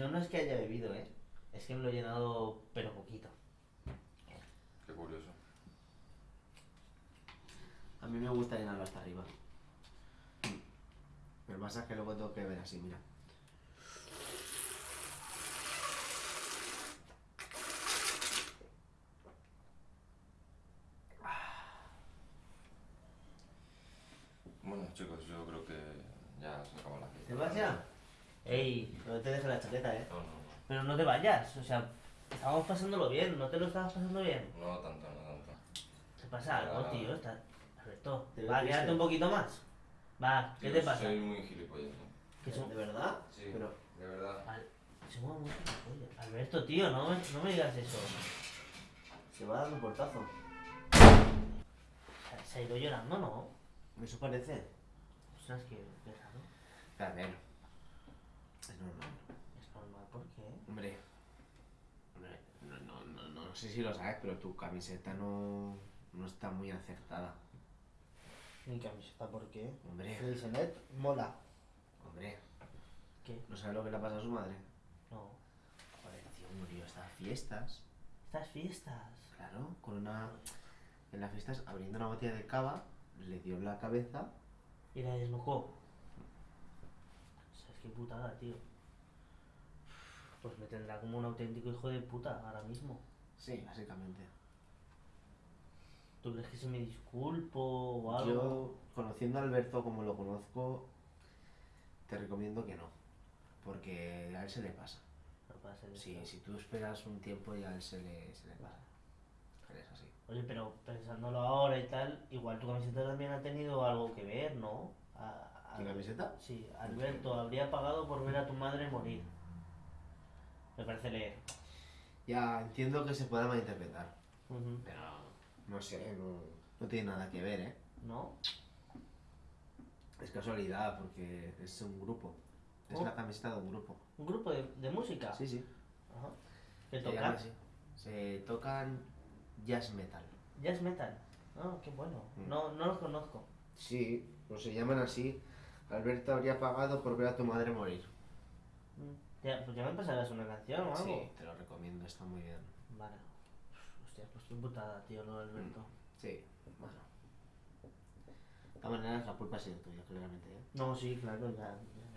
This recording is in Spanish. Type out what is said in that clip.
Yo no es que haya bebido, ¿eh? Es que me lo he llenado, pero poquito. Qué curioso. A mí me gusta llenarlo hasta arriba. Pero pasa es que luego tengo que ver así, mira. Bueno, chicos, yo creo que ya se acaba la ¿Te fiesta. vas ya? Ey, no te dejes la chaqueta, ¿eh? No, no, no. Pero no te vayas, o sea, estábamos pasándolo bien, ¿no te lo estabas pasando bien? No tanto, no tanto. ¿Qué pasa algo, Nada. tío? Está... Alberto, Te veo va, triste. quédate un poquito más. Va, ¿qué Tío, te pasa? Soy muy gilipollas, ¿eh? Que son- ¿De verdad? Sí, Pero, de verdad. Al- somos muy gilipollas. Alberto, tío, no me, no me digas eso. se va dando un portazo. Se, se ha ido llorando, ¿no? Eso parece. Ostras, que qué raro. A ver. Es normal. Es normal, ¿por qué? Hombre. Hombre, no, no, no, no, no sé si lo sabes, pero tu camiseta no, no está muy acertada. Mi camiseta, ¿por qué? Hombre, Felicenet mola. hombre. ¿Qué? ¿No sabes lo que le ha pasado a su madre? No. Joder, tío, murió estas fiestas. Estas fiestas. Claro, con una. En las fiestas, abriendo una botella de cava, le dio en la cabeza. Y la desnucó. ¿Sabes qué putada, tío? Pues me tendrá como un auténtico hijo de puta ahora mismo. Sí, básicamente. ¿Tú crees que se me disculpo o algo? Yo, conociendo a Alberto como lo conozco, te recomiendo que no. Porque a él se le pasa. No ser Sí, si tú esperas un tiempo ya a él se le, se le pasa. Él es así. Oye, pero pensándolo ahora y tal, igual tu camiseta también ha tenido algo que ver, ¿no? A- ¿Tu camiseta? Sí, Alberto habría pagado por ver a tu madre morir. Me parece leer. Ya entiendo que se pueda malinterpretar, pero no sé, no, no tiene nada que ver, ¿eh? ¿No? Es casualidad porque es un grupo. Es Oh. la camiseta de un grupo. ¿Un grupo de, de música? Sí, sí. Ajá. ¿Qué Se toca? llama así. Se tocan jazz metal. Jazz metal. Ah, qué bueno. Mm. No, no los conozco. Sí, pues se llaman así. Alberto habría pagado por ver a tu madre morir. Mm, ya, pues ya me pasarás una canción o algo. Sí, te lo recomiendo, está muy bien. Vale. Hostia, pues tu putada, tío, lo Alberto. Mm, sí, bueno. De todas maneras, la culpa ha sido tuya, claramente. ¿eh? No, sí, claro, ya. ya.